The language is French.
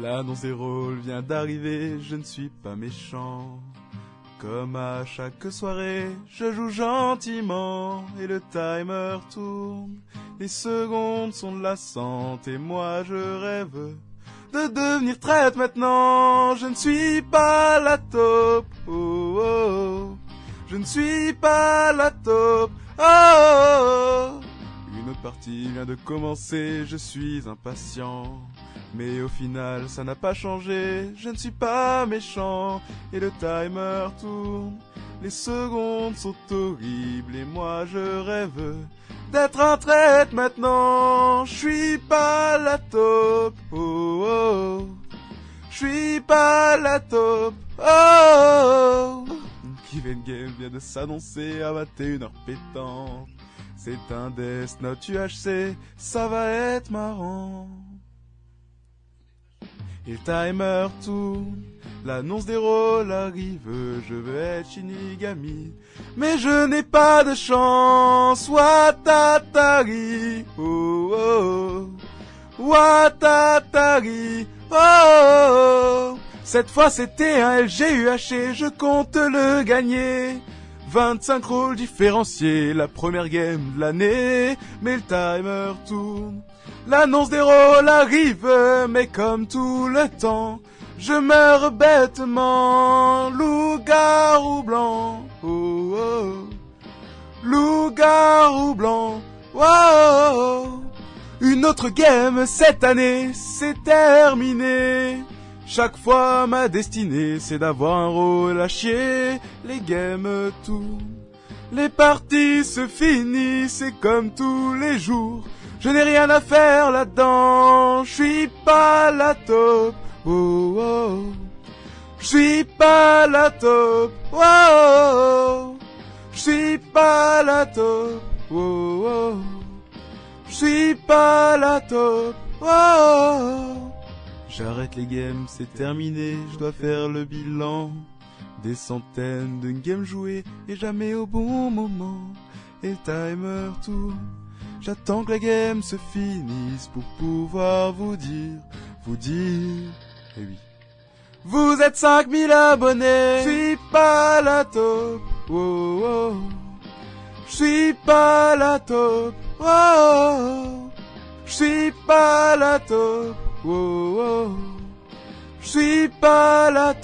L'annonce des rôles vient d'arriver, je ne suis pas méchant. Comme à chaque soirée, je joue gentiment et le timer tourne. Les secondes sont lassantes et moi je rêve de devenir traite maintenant. Je ne suis pas la top, oh, oh. Je ne suis pas la top, oh, oh. Une autre partie vient de commencer, je suis impatient. Mais au final, ça n'a pas changé, je ne suis pas méchant, et le timer tourne. Les secondes sont horribles, et moi je rêve d'être un traite maintenant. Je suis pas la top, oh oh. Je suis pas la top, oh oh. Given Game vient de s'annoncer à 21h pétante. C'est un Death Note UHC, ça va être marrant. Et le timer tourne, l'annonce des rôles arrive, je veux être Shinigami. Mais je n'ai pas de chance, Watatari, oh oh, Watatari, oh oh. Cette fois c'était un LGUH je compte le gagner. 25 rôles différenciés, la première game de l'année, mais le timer tourne. L'annonce des rôles arrive, mais comme tout le temps, je meurs bêtement. Loup-garou blanc, oh oh. Loup-garou blanc, oh, Une autre game cette année, c'est terminé. Chaque fois ma destinée, c'est d'avoir un rôle à chier. Les games tournent. Les parties se finissent, c'est comme tous les jours. Je n'ai rien à faire là-dedans, je suis pas la top, oh oh. Je suis pas la top, oh oh. Je suis pas la top, oh oh. Je suis pas la top, oh oh. J'arrête les games, c'est terminé, je dois faire le bilan. Des centaines de games jouées et jamais au bon moment. Et timer tourne. J'attends que la game se finisse pour pouvoir vous dire, vous dire, eh oui. Vous êtes 5000 abonnés, je suis pas la top, oh oh. Je suis pas la top, oh oh. Je suis pas la top, oh. Je suis pas la.